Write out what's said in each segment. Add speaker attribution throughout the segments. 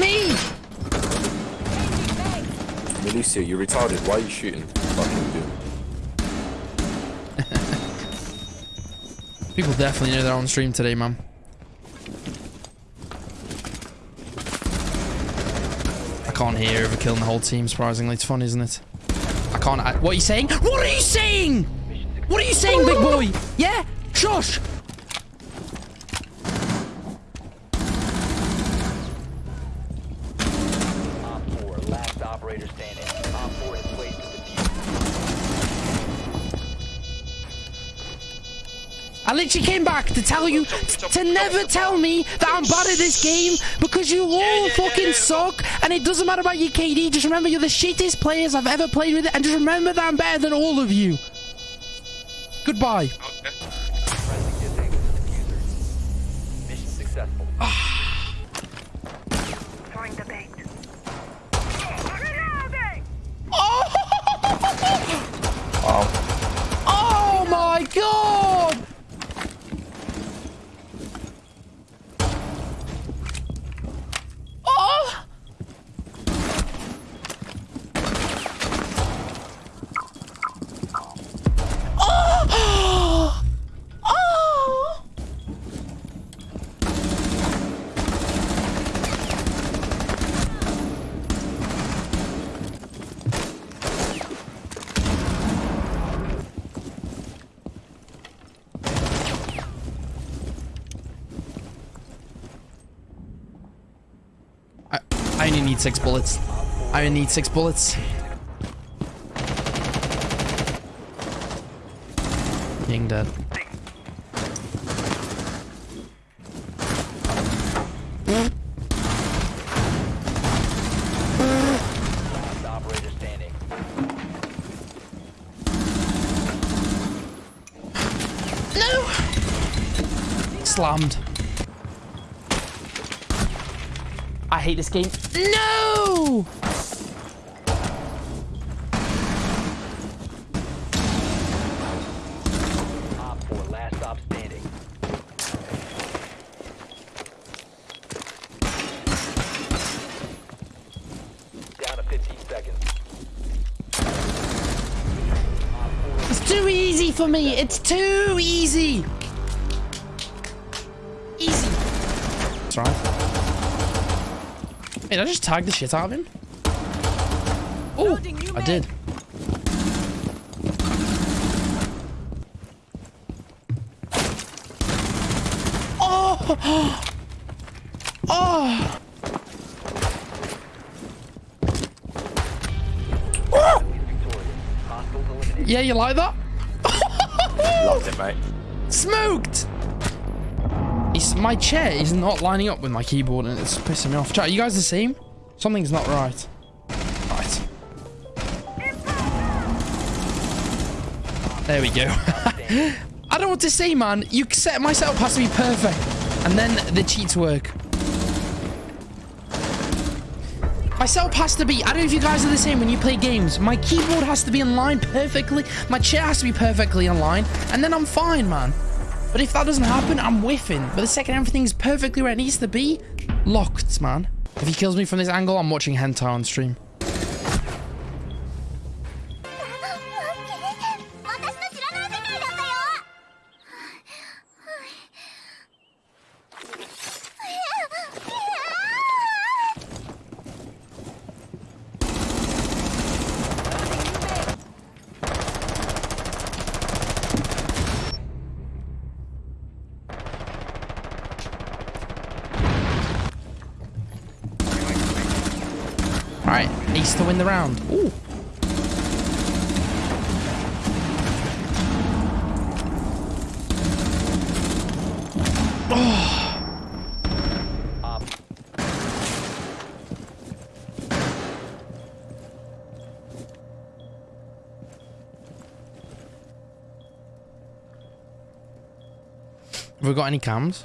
Speaker 1: me!
Speaker 2: Milicia, you're retarded. Why are you shooting? Fucking dude.
Speaker 1: People definitely know they're on stream today, man. I can't hear over killing the whole team, surprisingly. It's fun, isn't it? I can't... I, what are you saying? What are you saying? What are you saying, big boy? Yeah? Shush! I literally came back to tell you to never tell me that I'm bad at this game because you all fucking suck and it doesn't matter about your KD. Just remember you're the shittest players I've ever played with and just remember that I'm better than all of you. Goodbye.
Speaker 3: Okay.
Speaker 4: Friendly disabled the defuser. Mission successful.
Speaker 5: Throwing the bait.
Speaker 1: Oh! Oh my god! Oh! Oh! Oh! I, only need six bullets. I only need six bullets. Being dead. No! Slammed. I hate this game. No!
Speaker 4: Op 4, last stop standing. Down to 15 seconds. Op 4
Speaker 1: It's too easy for me. It's too. Easy. Hey, did I just tag the shit out of him? Oh, I did. Oh! Oh!
Speaker 4: eliminated.
Speaker 1: Yeah, you like that?
Speaker 2: Loved it, mate.
Speaker 1: Smoked! It's, my chair is not lining up with my keyboard and it's pissing me off. Chat, you guys the same? Something's not right. Right. Ah, there we go. I don't what to say, man. You set myself has to be perfect. And then the cheats work. My setup has to be, I don't know if you guys are the same when you play games. My keyboard has to be in line perfectly. My chair has to be perfectly in line. And then I'm fine, man. But if that doesn't happen, I'm whiffing. But the second everything's perfectly where it needs to be, locked, man. If he kills me from this angle, I'm watching hentai on stream. Alright, ace to win the round. Ooh. Have we got any cams?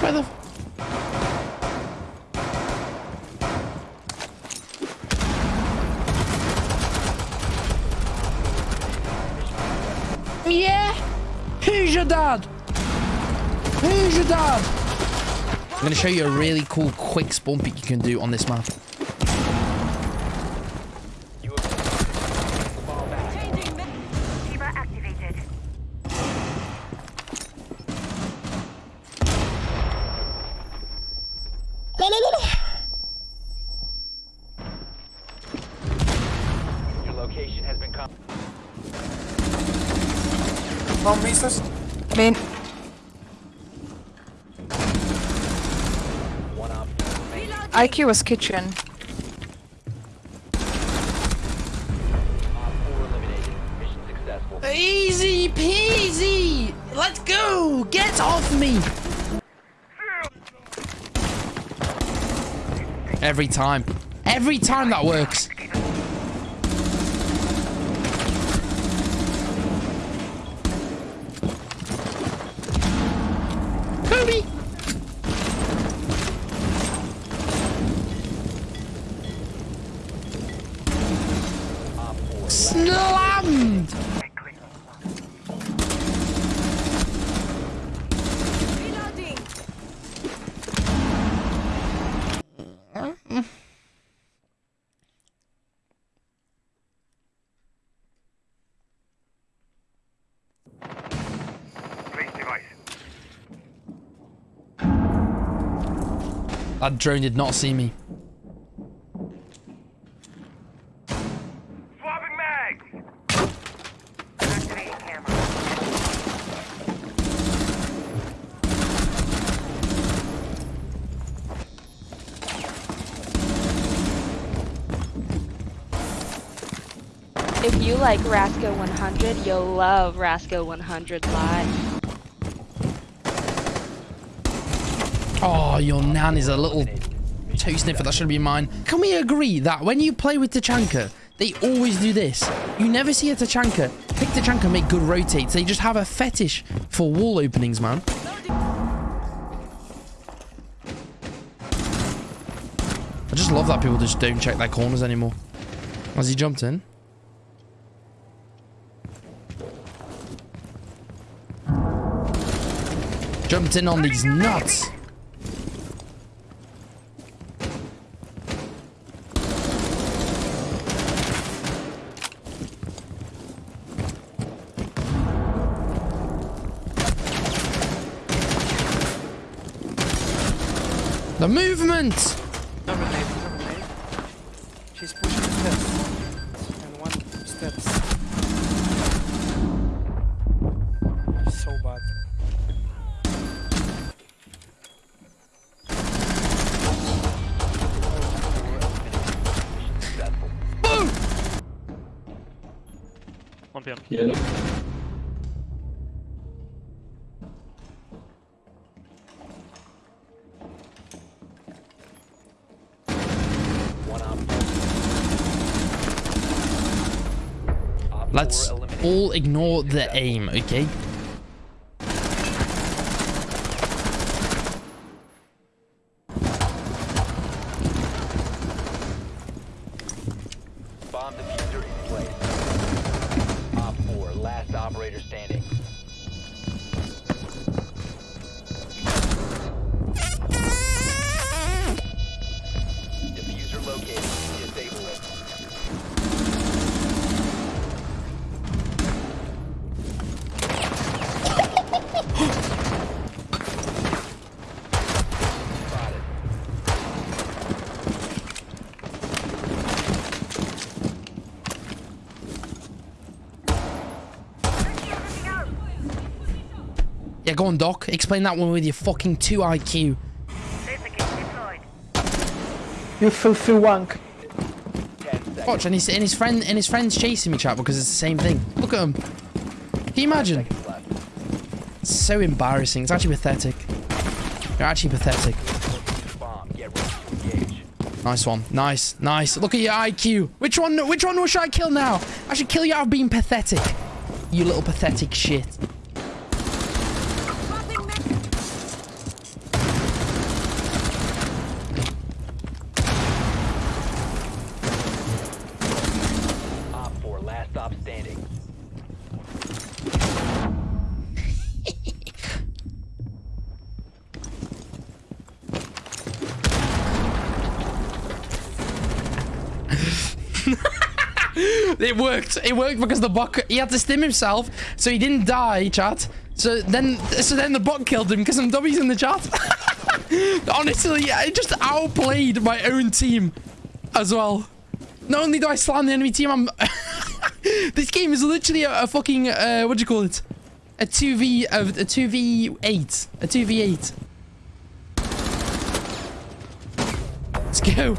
Speaker 1: Where the... Yeah? Who's your dad? Who's your dad? I'm gonna show you a really cool quick spawn peek you can do on this map.
Speaker 4: You have taken the ball back.
Speaker 5: Shiba activated.
Speaker 4: Your location has been com-
Speaker 2: Waarom is dat?
Speaker 4: One op.
Speaker 3: IQ was kitchen.
Speaker 4: Op four eliminated. Mission successful.
Speaker 1: Easy peasy! Let's go! Get off me! Every time. Every time that works. Kobe! That drone did not see me.
Speaker 5: Swapping mags. Activating camera.
Speaker 6: If you like Rasco 100, you'll love Rasco 100 Live.
Speaker 1: Oh, your nan is a little toe sniffer. That should be mine. Can we agree that when you play with Tachanka, they always do this? You never see a Tachanka pick Tachanka, make good rotates. They just have a fetish for wall openings, man. I just love that people just don't check their corners anymore. Has he jumped in? Jumped in on these nuts. The movement!
Speaker 7: Double nade, double nade. She's pushing the steps. And one steps. So bad.
Speaker 1: Boom!
Speaker 8: One PM.
Speaker 4: One
Speaker 1: all ignore the aim, okay? Yeah, go on, Doc. Explain that one with your fucking 2 IQ.
Speaker 7: You filthy wank.
Speaker 1: Watch, and his, and his friend and his friend's chasing me, chat, because it's the same thing. Look at him. Can you imagine? It's so embarrassing. It's actually pathetic. You're actually pathetic.
Speaker 4: Bomb. Get ready to engage.
Speaker 1: Nice one. Nice. Nice. Look at your IQ. Which one which one should I kill now? I should kill you out of being pathetic. You little pathetic shit.
Speaker 4: Stop standing.
Speaker 1: It worked. It worked because the bot he had to stim himself, so he didn't die, chat. So then so then the bot killed him because some dummies in the chat. Honestly, I just outplayed my own team as well. Not only do I slam the enemy team, I'm this game is literally a, a fucking uh, what do you call it? A two v a, two v eight, a two v eight. Let's go.